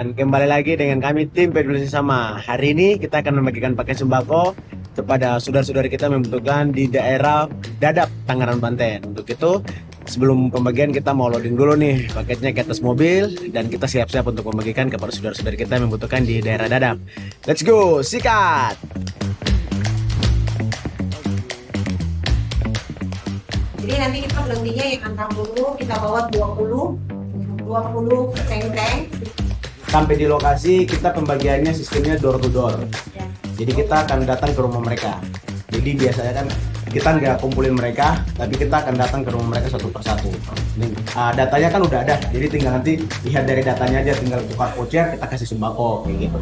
Dan kembali lagi dengan kami tim peduli sesama. Hari ini kita akan membagikan paket sembako kepada saudara-saudari kita yang membutuhkan di daerah Dadap, Tangerang, Banten. Untuk itu, sebelum pembagian kita mau loading dulu nih paketnya ke atas mobil dan kita siap-siap untuk membagikan kepada saudara-saudari kita yang membutuhkan di daerah Dadap. Let's go, sikat! Jadi nanti kita belanja yang antar dulu kita bawa 20 20 teng-teng. Sampai di lokasi kita pembagiannya sistemnya door to door. Ya. Jadi kita akan datang ke rumah mereka. Jadi biasanya kan kita nggak kumpulin mereka, tapi kita akan datang ke rumah mereka satu persatu. Uh, datanya kan udah ada, jadi tinggal nanti lihat dari datanya aja, tinggal tukar voucher, kita kasih sembako kayak gitu.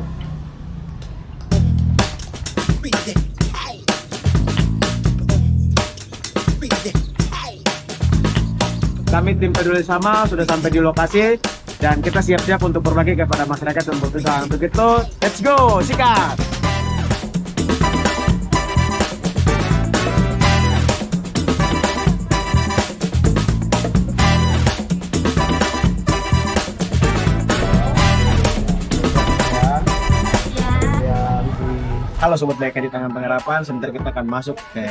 Kami tim peduli sama sudah sampai di lokasi dan kita siap-siap untuk berbagi kepada masyarakat yang membutuhkan. Untuk itu, let's go, sikat! Halo Sobat Baik di Tangan Pengharapan, sebentar kita akan masuk ke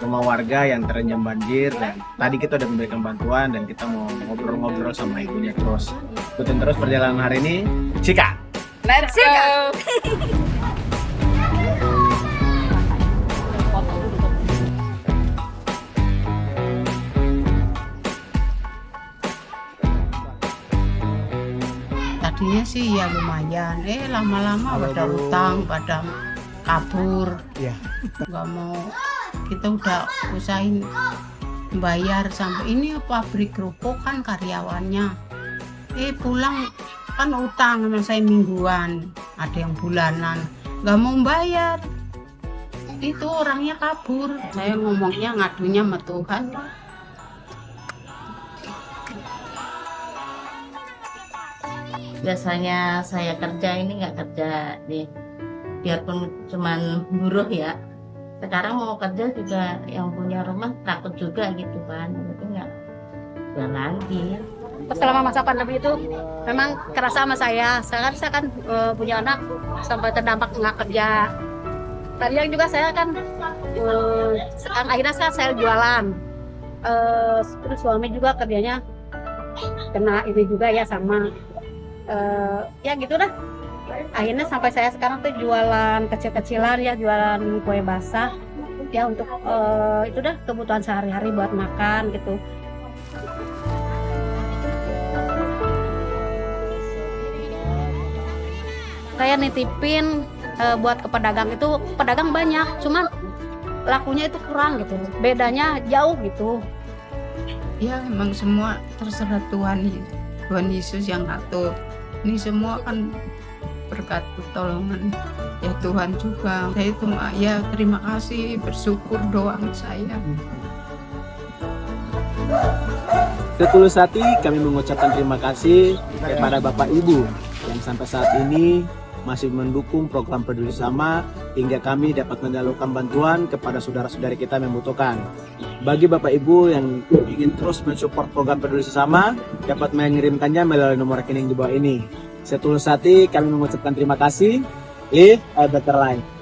rumah warga yang terendam banjir dan tadi kita udah memberikan bantuan dan kita mau ngobrol-ngobrol sama ibunya terus. Ikutin terus perjalanan hari ini. Cika! Let's go. tadinya sih ya lumayan eh lama-lama pada utang pada kabur. Iya. nggak mau. Kita udah usahain bayar sampai ini pabrik kerupuk kan karyawannya. Eh pulang kan utang sama saya mingguan. Ada yang bulanan. Nggak mau bayar. Itu orangnya kabur. Saya ngomongnya ngadunya sama Tuhan Biasanya saya kerja ini nggak kerja nih, biarpun cuman buruh ya. Sekarang mau kerja juga yang punya rumah takut juga gitu kan, jadi nggak ya lagi. selama masa pandemi itu memang kerasa sama saya. Saya kan, saya kan eh, punya anak sampai terdampak nggak kerja. Tadi yang juga saya kan sekarang akhirnya saya, saya jualan. Eh, terus suami juga kerjanya kena ini juga ya sama eh, ya gitu dah. Akhirnya sampai saya sekarang tuh jualan kecil-kecilan ya, jualan kue basah. Ya untuk eh, itu dah kebutuhan sehari-hari buat makan gitu. saya nitipin eh, buat ke pedagang itu pedagang banyak cuman lakunya itu kurang gitu. Bedanya jauh gitu. Ya emang semua terserah Tuhan Tuhan Yesus yang ngatur. Ini semua kan berkat pertolongan ya Tuhan juga saya cuma ya terima kasih bersyukur doang saya Setulus hati kami mengucapkan terima kasih kepada Bapak Ibu yang sampai saat ini masih mendukung program peduli sama hingga kami dapat menyalurkan bantuan kepada saudara-saudari kita yang membutuhkan. Bagi Bapak Ibu yang ingin terus mensupport program peduli sama dapat mengirimkannya melalui nomor rekening di bawah ini. Setulus hati kami mengucapkan terima kasih. Live a better life.